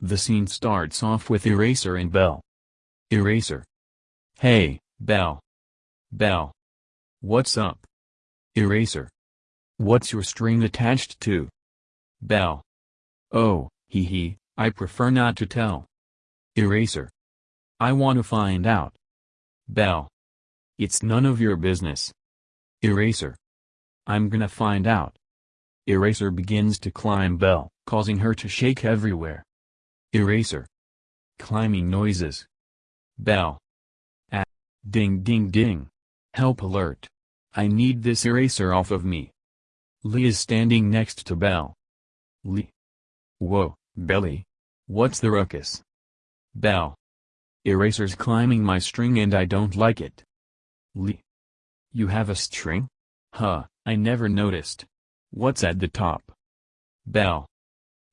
The scene starts off with Eraser and Bell. Eraser. Hey, Bell. Bell. What's up? Eraser. What's your string attached to? Bell. Oh, hee hee, I prefer not to tell. Eraser. I want to find out. Bell. It's none of your business. Eraser. I'm gonna find out. Eraser begins to climb Bell, causing her to shake everywhere. Eraser. Climbing noises. Bell. Ah. Ding ding ding. Help alert. I need this eraser off of me. Lee is standing next to Bell. Lee. Whoa, Belly. What's the ruckus? Bell. Eraser's climbing my string and I don't like it. Lee. You have a string? Huh, I never noticed. What's at the top? Bell.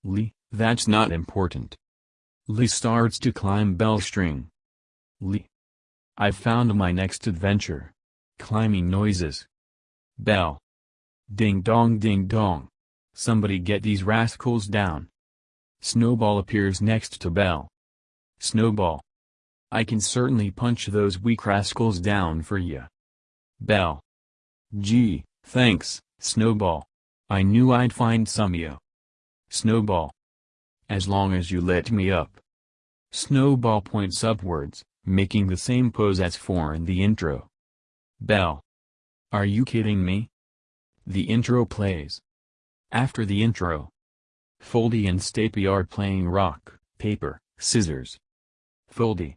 Lee, that's not important. Lee starts to climb Bell's string. Lee. I found my next adventure. Climbing noises. Bell. Ding dong ding dong. Somebody get these rascals down. Snowball appears next to Bell. Snowball. I can certainly punch those weak rascals down for ya. Bell. Gee, thanks, Snowball. I knew I'd find some ya. Snowball. As long as you let me up. Snowball points upwards, making the same pose as for in the intro. Bell. Are you kidding me? The intro plays. After the intro, Foldy and Stapy are playing rock, paper, scissors. Foldy.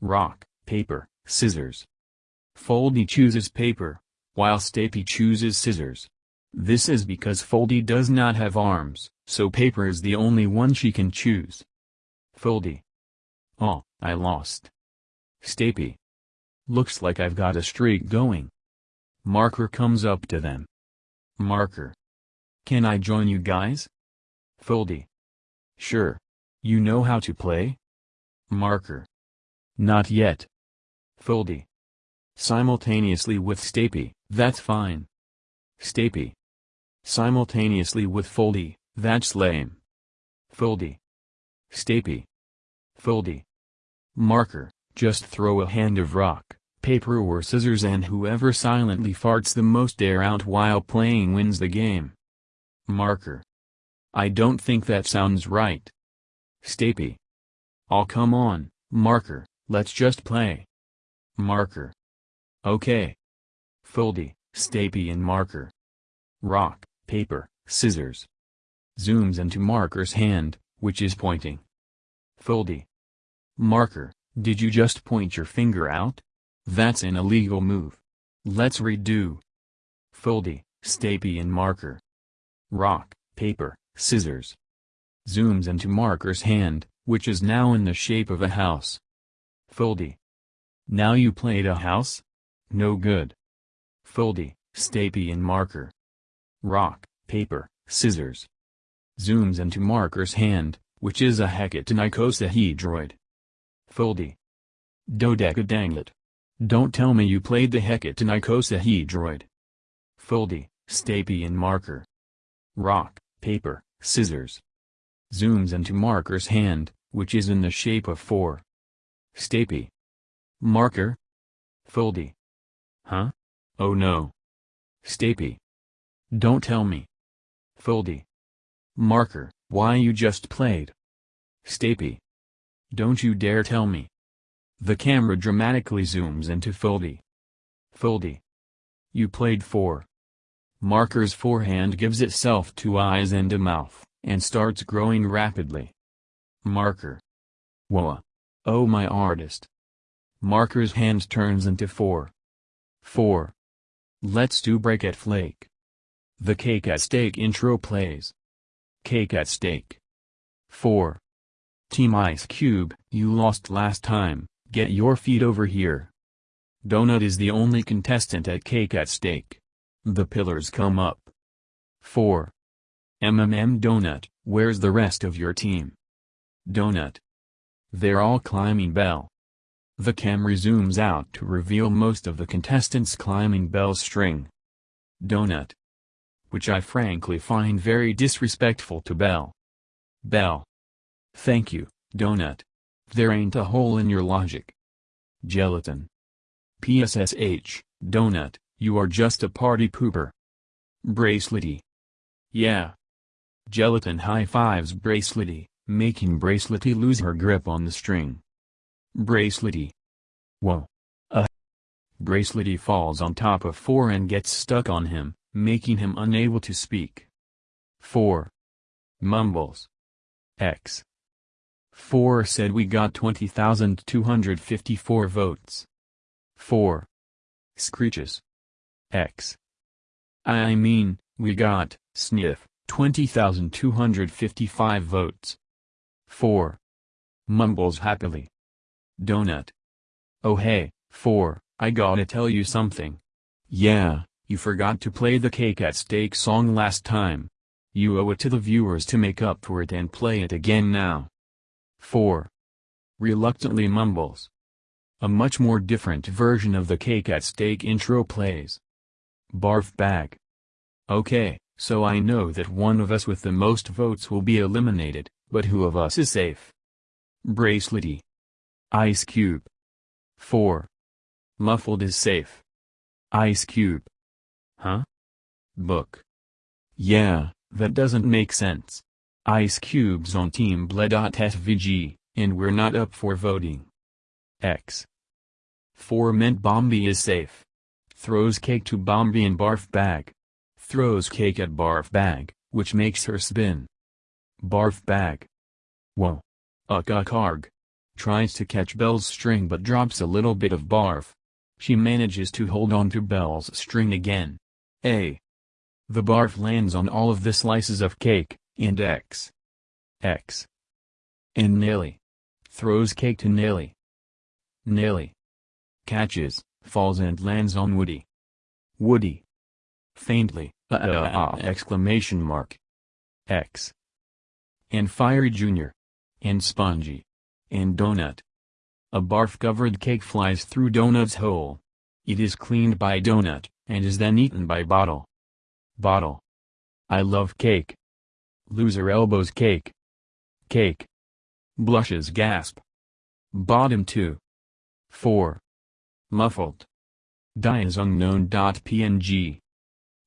Rock, paper, scissors. Foldy chooses paper, while Stapy chooses scissors. This is because Foldy does not have arms, so paper is the only one she can choose. Foldy. Oh, I lost. Stapy. Looks like I've got a streak going. Marker comes up to them. Marker. Can I join you guys? Foldy. Sure. You know how to play? Marker. Not yet. Foldy. Simultaneously with Stapy, that's fine. Stapy. Simultaneously with Foldy, that's lame. Foldy. Stapy. Foldy. Marker, just throw a hand of rock, paper or scissors and whoever silently farts the most air out while playing wins the game. Marker. I don't think that sounds right. Stapy. Oh come on, Marker, let's just play. Marker. Okay. Foldy, Stapy and Marker. Rock, paper, scissors. Zooms into Marker's hand, which is pointing. Foldy. Marker, did you just point your finger out? That's an illegal move. Let's redo. Foldy, Stapy and Marker. Rock, paper, scissors. Zooms into Marker's hand, which is now in the shape of a house. Foldy. Now you played a house? No good. Foldy, Stapy and Marker. Rock, paper, scissors. Zooms into Marker's hand, which is a hecatonicosahedroid. Foldy. Dodecadanglet. Don't tell me you played the hecatonicosahedroid. Foldy, Stapy and Marker. Rock, paper, scissors. Zooms into Marker's hand, which is in the shape of 4. Stapy. Marker? Foldy. Huh? Oh no. Stapy. Don't tell me. Foldy. Marker, why you just played? Stapy. Don't you dare tell me. The camera dramatically zooms into Foldy. Foldy. You played 4. Marker's forehand gives itself two eyes and a mouth, and starts growing rapidly. Marker. Whoa. Oh my artist. Marker's hand turns into 4. 4. Let's do break at flake. The cake at stake intro plays. Cake at stake. 4. Team Ice Cube, you lost last time, get your feet over here. Donut is the only contestant at Cake at Stake. The pillars come up. 4. MMM Donut, where's the rest of your team? Donut. They're all climbing bell. The camera zooms out to reveal most of the contestants climbing Bell's string. Donut. Which I frankly find very disrespectful to Bell. Bell. Thank you, Donut. There ain't a hole in your logic. Gelatin. PSSH, Donut, you are just a party pooper. Bracelety. Yeah. Gelatin high-fives Bracelety, making Bracelety lose her grip on the string. Bracelety. Whoa. Uh. Bracelety falls on top of 4 and gets stuck on him, making him unable to speak. 4. Mumbles. X. 4 said we got 20,254 votes. 4. Screeches. X. I mean, we got, sniff, 20,255 votes. 4. Mumbles happily. Donut. Oh hey, 4, I gotta tell you something. Yeah, you forgot to play the cake at stake song last time. You owe it to the viewers to make up for it and play it again now. 4. Reluctantly mumbles. A much more different version of the cake at stake intro plays. Barf bag. Okay, so I know that one of us with the most votes will be eliminated, but who of us is safe? Bracelety. Ice Cube. 4. Muffled is safe. Ice Cube. Huh? Book. Yeah, that doesn't make sense. Ice Cube's on Team Bled.svg, and we're not up for voting. X. 4 meant Bomby is safe. Throws cake to Bomby in barf bag. Throws cake at barf bag, which makes her spin. Barf bag. Whoa. Uck Tries to catch Bell's string but drops a little bit of barf. She manages to hold on to Bell's string again. A. The barf lands on all of the slices of cake, and X. X. And Nelly. Throws cake to Nelly. Nelly. Catches, falls and lands on Woody. Woody. Faintly, uh, uh, uh, exclamation mark. X. And Fiery Jr. And Spongy. And Donut. A barf-covered cake flies through Donut's hole. It is cleaned by Donut, and is then eaten by Bottle. Bottle. I love cake. Loser elbows cake. Cake. Blushes gasp. Bottom 2. 4. Muffled. Dies unknown.png.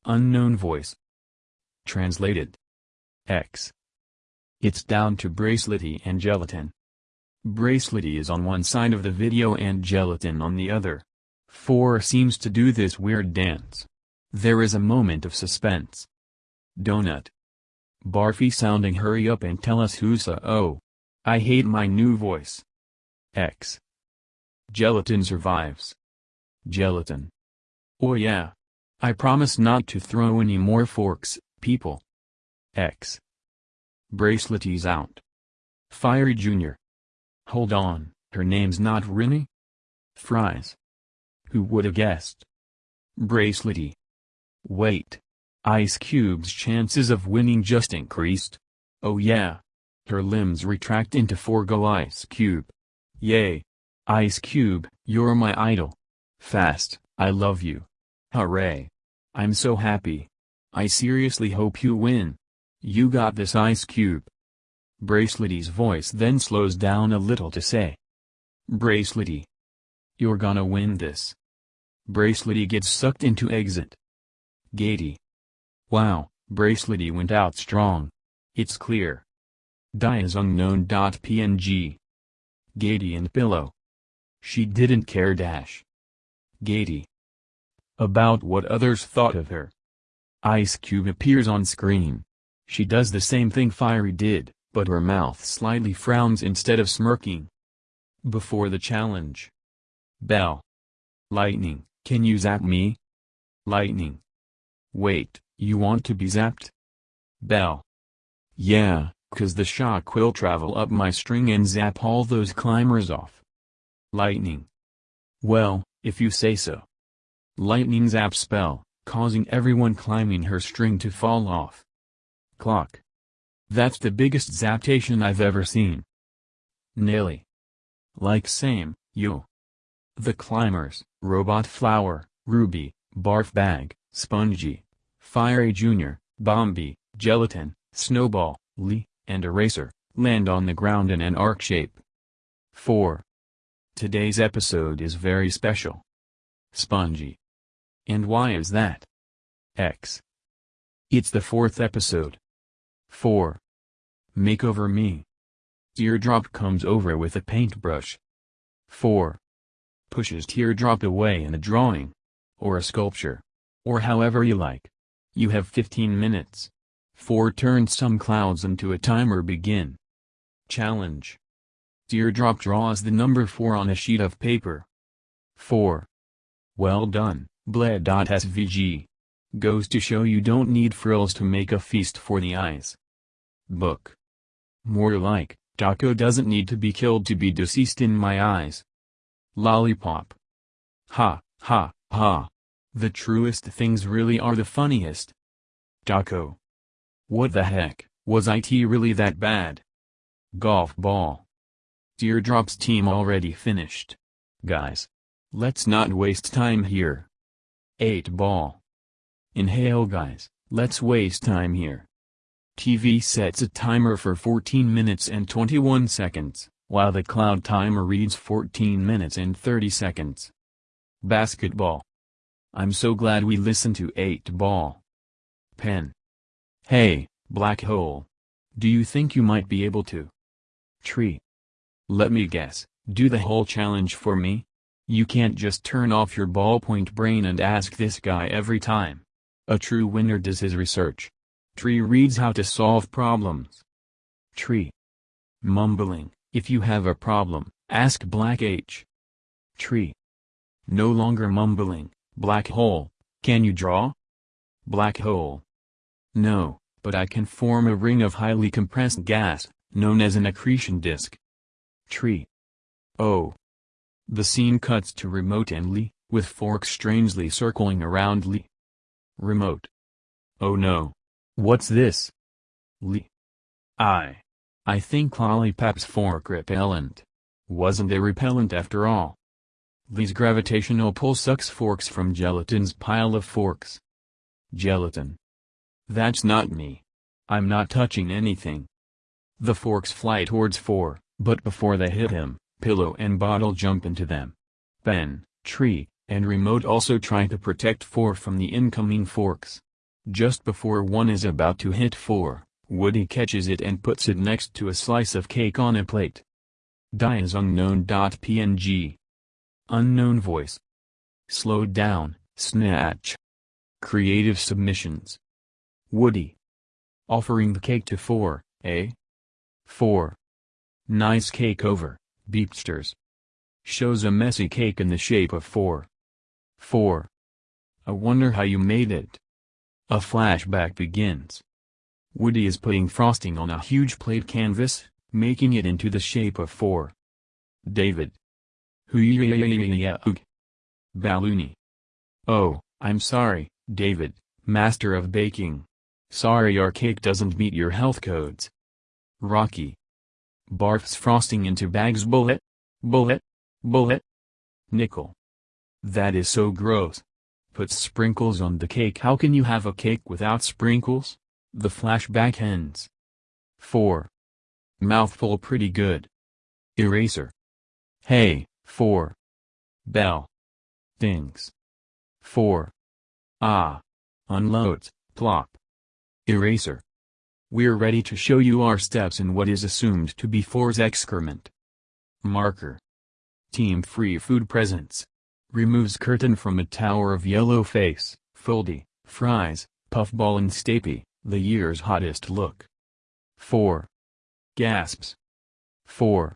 Unknown voice. Translated. X. It's down to Bracelety and Gelatin. Bracelety is on one side of the video and Gelatin on the other. 4 seems to do this weird dance. There is a moment of suspense. Donut. Barfy sounding hurry up and tell us who's a oh. I hate my new voice. X. Gelatin survives. Gelatin. Oh yeah. I promise not to throw any more forks, people. X. Bracelety's out. Fiery Jr. Hold on, her name's not Rinny? Fries. Who woulda guessed? Bracelety. Wait. Ice Cube's chances of winning just increased? Oh yeah. Her limbs retract into forgo Ice Cube. Yay. Ice Cube, you're my idol. Fast, I love you. Hooray. I'm so happy. I seriously hope you win. You got this Ice Cube. Bracelety's voice then slows down a little to say. Bracelety. You're gonna win this. Bracelety gets sucked into exit. Gatey. Wow, Bracelety went out strong. It's clear. Die is unknown.png. Gatey and Pillow. She didn't care dash. Gatey. About what others thought of her. Ice Cube appears on screen. She does the same thing Fiery did, but her mouth slightly frowns instead of smirking. Before the challenge. Bell. Lightning, can you zap me? Lightning. Wait, you want to be zapped? Bell. Yeah, cause the shock will travel up my string and zap all those climbers off. Lightning. Well, if you say so. Lightning zap spell, causing everyone climbing her string to fall off. Clock. That's the biggest zaptation I've ever seen. Nelly. Like same, you. The Climbers, Robot Flower, Ruby, Barf Bag, Spongy, Fiery Jr., Bomby, Gelatin, Snowball, Lee, and Eraser, land on the ground in an arc shape. 4. Today's episode is very special. Spongy. And why is that? X. It's the fourth episode. 4. Makeover me. Teardrop comes over with a paintbrush. 4. Pushes teardrop away in a drawing. Or a sculpture. Or however you like. You have 15 minutes. 4 Turn some clouds into a timer begin. Challenge. Teardrop draws the number 4 on a sheet of paper. 4. Well done, Bled.svg. Goes to show you don't need frills to make a feast for the eyes. Book. More like, Taco doesn't need to be killed to be deceased in my eyes. Lollipop. Ha, ha, ha. The truest things really are the funniest. Taco. What the heck, was IT really that bad? Golf ball. Teardrop's team already finished. Guys. Let's not waste time here. 8 ball. Inhale guys, let's waste time here. TV sets a timer for 14 minutes and 21 seconds, while the cloud timer reads 14 minutes and 30 seconds. Basketball. I'm so glad we listened to 8 ball. Pen. Hey, black hole. Do you think you might be able to? Tree. Let me guess, do the whole challenge for me? You can't just turn off your ballpoint brain and ask this guy every time. A true winner does his research. Tree reads how to solve problems. Tree. Mumbling, if you have a problem, ask Black H. Tree. No longer mumbling, black hole, can you draw? Black hole. No, but I can form a ring of highly compressed gas, known as an accretion disk. Tree. Oh. The scene cuts to Remote and Lee, with forks strangely circling around Lee. Remote. Oh no. What's this? Lee. I. I think Lollipop's fork repellent. Wasn't a repellent after all. Lee's gravitational pull sucks forks from gelatin's pile of forks. Gelatin. That's not me. I'm not touching anything. The forks fly towards four, but before they hit him, pillow and bottle jump into them. Ben, tree, and remote also try to protect four from the incoming forks. Just before one is about to hit four, Woody catches it and puts it next to a slice of cake on a plate. Die is unknown.png. Unknown voice. Slowed down, snatch. Creative submissions. Woody. Offering the cake to four, eh? 4. Nice cake over, Beepsters. Shows a messy cake in the shape of 4. 4. I wonder how you made it. A flashback begins. Woody is putting frosting on a huge plate canvas, making it into the shape of 4. David. Balloony. Oh, I'm sorry, David, master of baking. Sorry our cake doesn't meet your health codes. Rocky. Barfs frosting into bags bullet, bullet, bullet. Nickel. That is so gross. Puts sprinkles on the cake. How can you have a cake without sprinkles? The flashback ends. 4. Mouthful pretty good. Eraser. Hey, 4. Bell. Things. 4. Ah. Unloads, plop. Eraser. We're ready to show you our steps in what is assumed to be 4's excrement. Marker. Team Free Food Presents. Removes curtain from a tower of yellow face, Foldy, fries, puffball and Stapy, the year's hottest look. 4. Gasps. 4.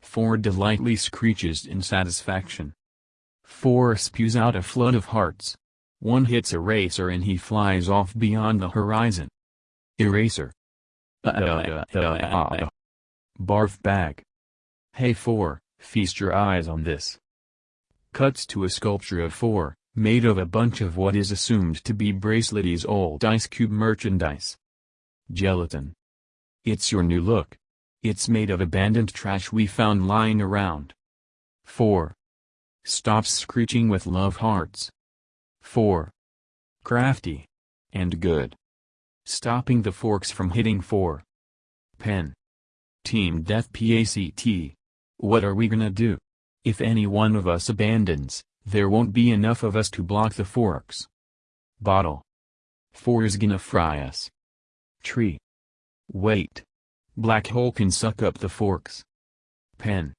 4 delightly screeches in satisfaction. 4 spews out a flood of hearts. One hits a Eraser and he flies off beyond the horizon. Eraser. Uh, uh, uh, Barf bag. Hey 4, feast your eyes on this cuts to a sculpture of four, made of a bunch of what is assumed to be Bracelety's old Ice Cube merchandise. Gelatin. It's your new look. It's made of abandoned trash we found lying around. 4. Stops screeching with love hearts. 4. Crafty. And good. Stopping the forks from hitting 4. Pen. Team Death PACT. What are we gonna do? If any one of us abandons, there won't be enough of us to block the forks. Bottle. Four is gonna fry us. Tree. Wait. Black hole can suck up the forks. Pen.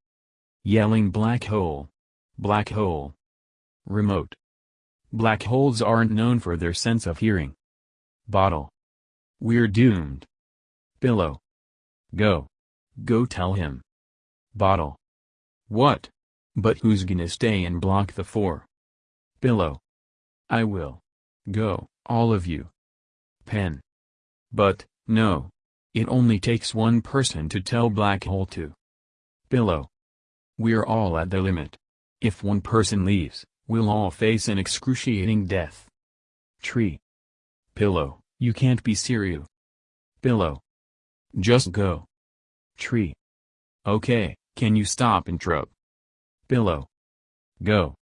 Yelling black hole. Black hole. Remote. Black holes aren't known for their sense of hearing. Bottle. We're doomed. Pillow. Go. Go tell him. Bottle. What? But who's gonna stay and block the four? Pillow. I will. Go, all of you. Pen. But, no. It only takes one person to tell Black Hole to. Pillow. We're all at the limit. If one person leaves, we'll all face an excruciating death. Tree. Pillow, you can't be serious. Pillow. Just go. Tree. Okay, can you stop intro? Pillow. Go.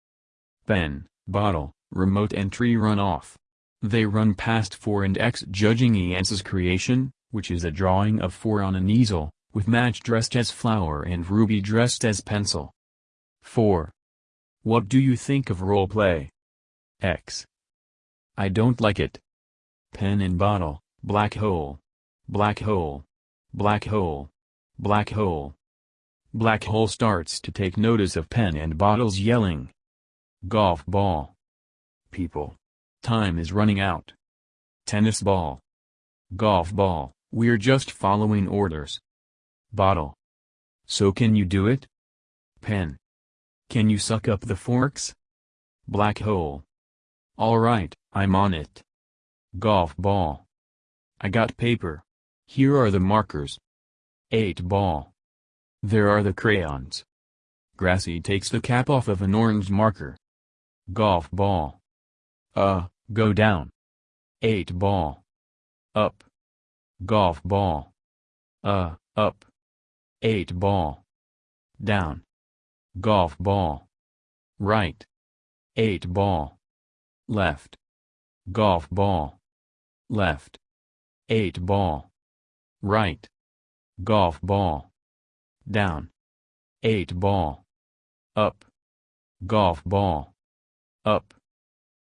Pen, bottle, remote entry run off. They run past 4 and X judging Iance's creation, which is a drawing of 4 on an easel, with Match dressed as flower and Ruby dressed as pencil. 4. What do you think of roleplay? X. I don't like it. Pen and bottle, black hole. Black hole. Black hole. Black hole. Black hole starts to take notice of pen and bottles yelling. Golf ball. People. Time is running out. Tennis ball. Golf ball, we're just following orders. Bottle. So can you do it? Pen. Can you suck up the forks? Black hole. Alright, I'm on it. Golf ball. I got paper. Here are the markers. 8 ball. There are the crayons. Grassy takes the cap off of an orange marker. Golf ball. Uh, go down. 8 ball. Up. Golf ball. Uh, up. 8 ball. Down. Golf ball. Right. 8 ball. Left. Golf ball. Left. 8 ball. Right. Golf ball down. 8 ball. Up. Golf ball. Up.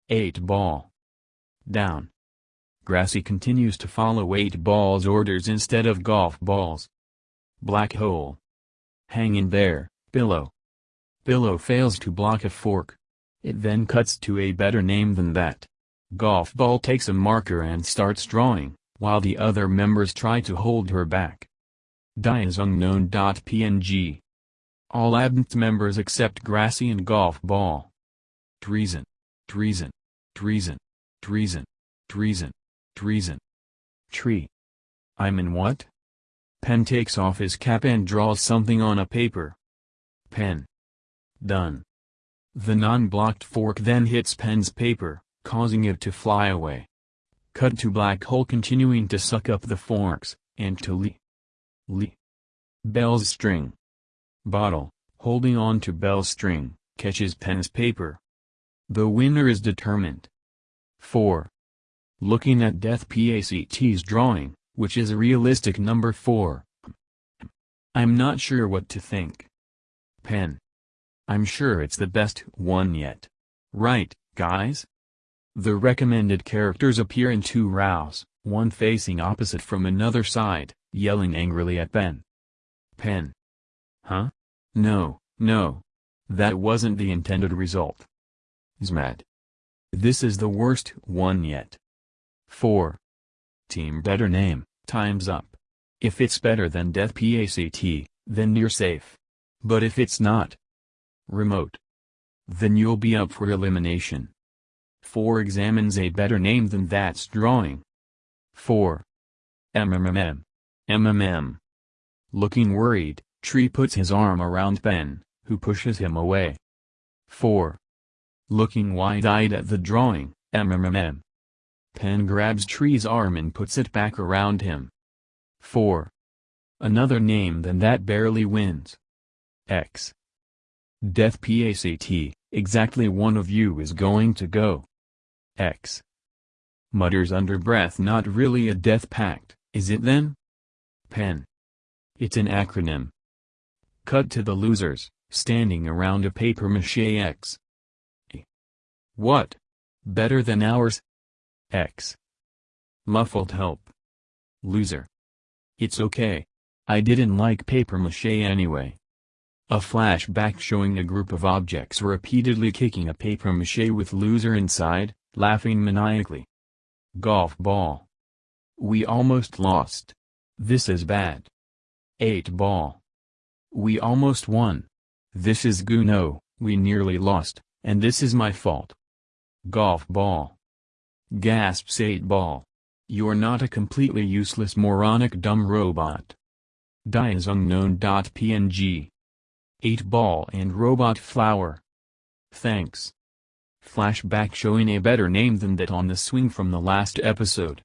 8 ball. Down. Grassy continues to follow 8 ball's orders instead of golf balls. Black hole. Hang in there, pillow. Pillow fails to block a fork. It then cuts to a better name than that. Golf ball takes a marker and starts drawing, while the other members try to hold her back. Die is unknown.png. All ABNT members except Grassy and Golf Ball. Treason. Treason. Treason. Treason. Treason. Treason. Tree. I'm in what? Pen takes off his cap and draws something on a paper. Pen. Done. The non-blocked fork then hits Pen's paper, causing it to fly away. Cut to Black Hole continuing to suck up the forks, and to Lee. Lee. Bell's string. Bottle, holding on to Bell's string, catches Pen's paper. The winner is determined. 4. Looking at Death PACT's drawing, which is a realistic number 4. I'm not sure what to think. Pen. I'm sure it's the best one yet. Right, guys? The recommended characters appear in two rows, one facing opposite from another side yelling angrily at Ben. Pen. Huh? No, no. That wasn't the intended result. Zmad. This is the worst one yet. 4. Team better name, time's up. If it's better than Death PACT, then you're safe. But if it's not, remote, then you'll be up for elimination. 4 examines a better name than that's drawing. 4. MMMM. MMM. Looking worried, Tree puts his arm around Ben, who pushes him away. 4. Looking wide-eyed at the drawing, MMM. Pen grabs Tree's arm and puts it back around him. 4. Another name than that barely wins. X. Death PACT, exactly one of you is going to go. X. Mutters under breath not really a death pact, is it then? Pen. It's an acronym. Cut to the losers, standing around a papier-mâché X. What? Better than ours? X. Muffled help. Loser. It's okay. I didn't like papier-mâché anyway. A flashback showing a group of objects repeatedly kicking a papier-mâché with loser inside, laughing maniacally. Golf ball. We almost lost. This is bad. 8 ball. We almost won. This is Guno, we nearly lost, and this is my fault. Golf ball. Gasps 8 ball. You're not a completely useless moronic dumb robot. Die is unknown.png. 8 ball and robot flower. Thanks. Flashback showing a better name than that on the swing from the last episode.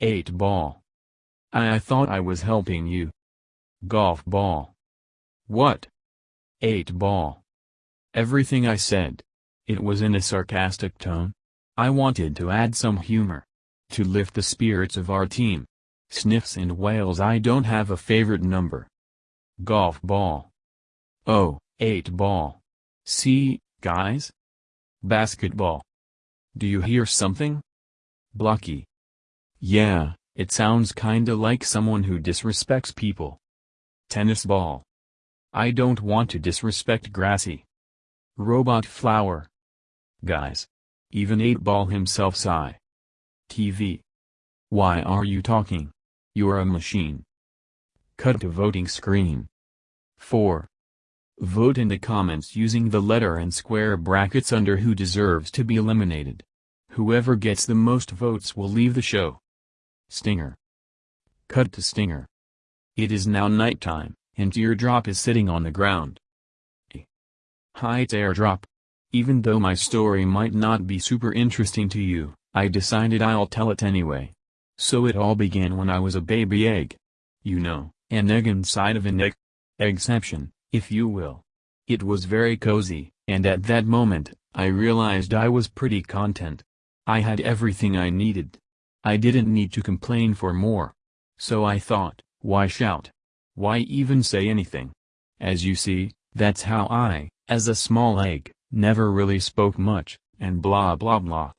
8 ball. I, I thought I was helping you. Golf ball. What? 8 ball. Everything I said. It was in a sarcastic tone. I wanted to add some humor. To lift the spirits of our team. Sniffs and wails I don't have a favorite number. Golf ball. Oh, eight ball. See, guys? Basketball. Do you hear something? Blocky. Yeah, it sounds kinda like someone who disrespects people. Tennis ball. I don't want to disrespect Grassy. Robot flower. Guys. Even 8-ball himself sigh. TV. Why are you talking? You're a machine. Cut to voting screen. 4. Vote in the comments using the letter and square brackets under who deserves to be eliminated. Whoever gets the most votes will leave the show. Stinger. Cut to Stinger. It is now nighttime, and Teardrop is sitting on the ground. Hi Teardrop. Even though my story might not be super interesting to you, I decided I'll tell it anyway. So it all began when I was a baby egg. You know, an egg inside of an egg. Exception if you will. It was very cozy, and at that moment, I realized I was pretty content. I had everything I needed. I didn't need to complain for more. So I thought, why shout? Why even say anything? As you see, that's how I, as a small egg, never really spoke much, and blah blah blah.